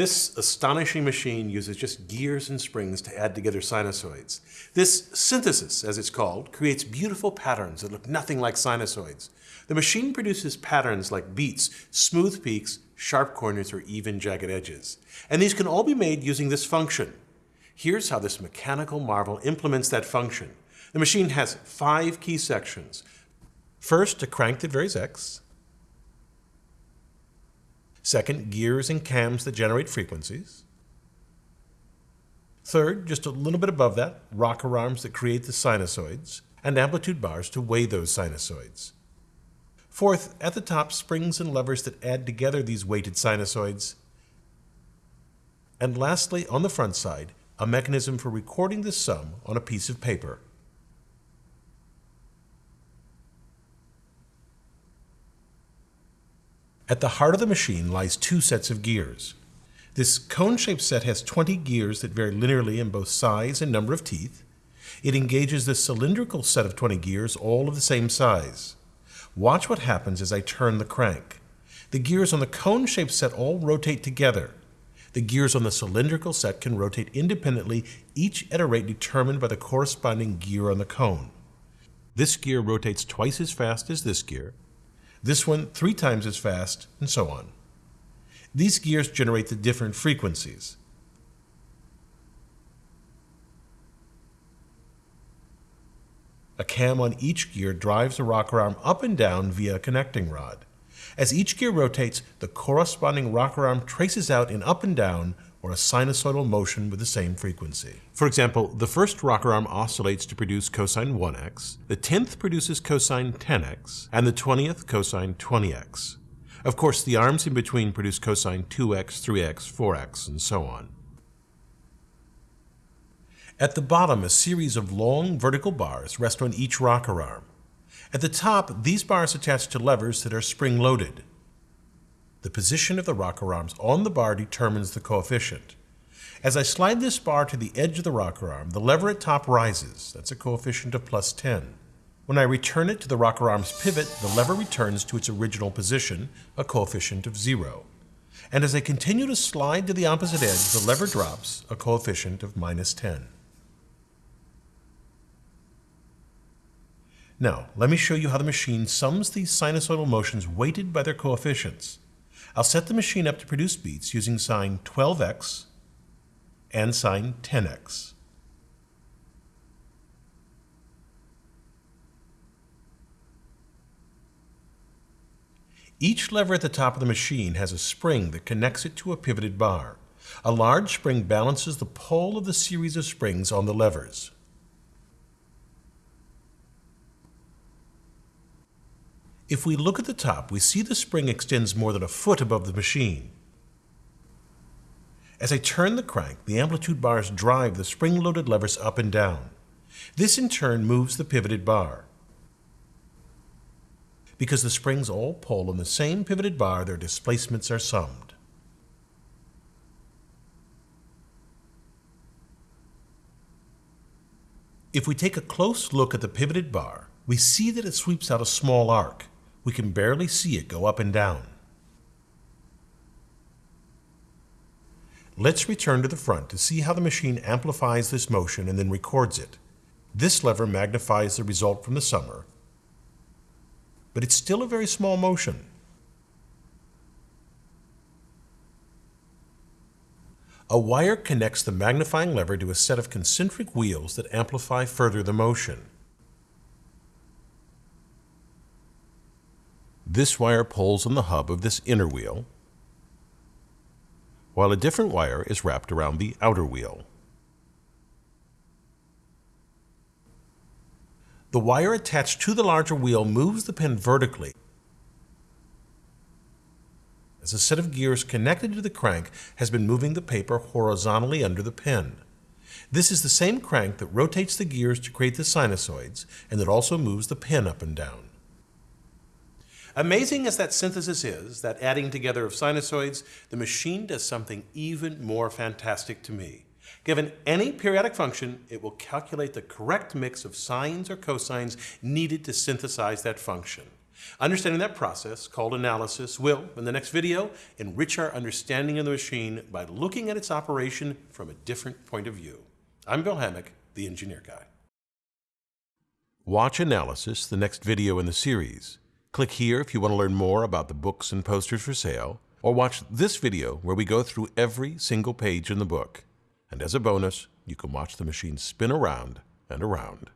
This astonishing machine uses just gears and springs to add together sinusoids. This synthesis, as it's called, creates beautiful patterns that look nothing like sinusoids. The machine produces patterns like beats, smooth peaks, sharp corners, or even jagged edges. And these can all be made using this function. Here's how this mechanical marvel implements that function. The machine has five key sections. First, a crank that varies x. Second, gears and cams that generate frequencies. Third, just a little bit above that, rocker arms that create the sinusoids, and amplitude bars to weigh those sinusoids. Fourth, at the top, springs and levers that add together these weighted sinusoids. And lastly, on the front side, a mechanism for recording the sum on a piece of paper. At the heart of the machine lies two sets of gears. This cone-shaped set has 20 gears that vary linearly in both size and number of teeth. It engages this cylindrical set of 20 gears, all of the same size. Watch what happens as I turn the crank. The gears on the cone-shaped set all rotate together. The gears on the cylindrical set can rotate independently, each at a rate determined by the corresponding gear on the cone. This gear rotates twice as fast as this gear, this one three times as fast, and so on. These gears generate the different frequencies. A cam on each gear drives the rocker arm up and down via a connecting rod. As each gear rotates, the corresponding rocker arm traces out an up and down or a sinusoidal motion with the same frequency. For example, the first rocker arm oscillates to produce cosine 1x, the 10th produces cosine 10x, and the 20th cosine 20x. Of course, the arms in between produce cosine 2x, 3x, 4x, and so on. At the bottom, a series of long vertical bars rest on each rocker arm. At the top, these bars attach to levers that are spring-loaded. The position of the rocker arms on the bar determines the coefficient. As I slide this bar to the edge of the rocker arm, the lever at top rises. That's a coefficient of plus 10. When I return it to the rocker arm's pivot, the lever returns to its original position, a coefficient of 0. And as I continue to slide to the opposite edge, the lever drops, a coefficient of minus 10. Now, let me show you how the machine sums these sinusoidal motions weighted by their coefficients. I'll set the machine up to produce beats using sine 12x and sine 10x. Each lever at the top of the machine has a spring that connects it to a pivoted bar. A large spring balances the pull of the series of springs on the levers. If we look at the top, we see the spring extends more than a foot above the machine. As I turn the crank, the amplitude bars drive the spring-loaded levers up and down. This in turn moves the pivoted bar. Because the springs all pull on the same pivoted bar, their displacements are summed. If we take a close look at the pivoted bar, we see that it sweeps out a small arc. We can barely see it go up and down. Let's return to the front to see how the machine amplifies this motion and then records it. This lever magnifies the result from the summer, but it's still a very small motion. A wire connects the magnifying lever to a set of concentric wheels that amplify further the motion. This wire pulls on the hub of this inner wheel, while a different wire is wrapped around the outer wheel. The wire attached to the larger wheel moves the pen vertically as a set of gears connected to the crank has been moving the paper horizontally under the pen. This is the same crank that rotates the gears to create the sinusoids and that also moves the pen up and down. Amazing as that synthesis is, that adding together of sinusoids, the machine does something even more fantastic to me. Given any periodic function, it will calculate the correct mix of sines or cosines needed to synthesize that function. Understanding that process, called analysis, will, in the next video, enrich our understanding of the machine by looking at its operation from a different point of view. I'm Bill Hammack, the Engineer Guy. Watch Analysis, the next video in the series. Click here if you want to learn more about the books and posters for sale, or watch this video where we go through every single page in the book. And as a bonus, you can watch the machine spin around and around.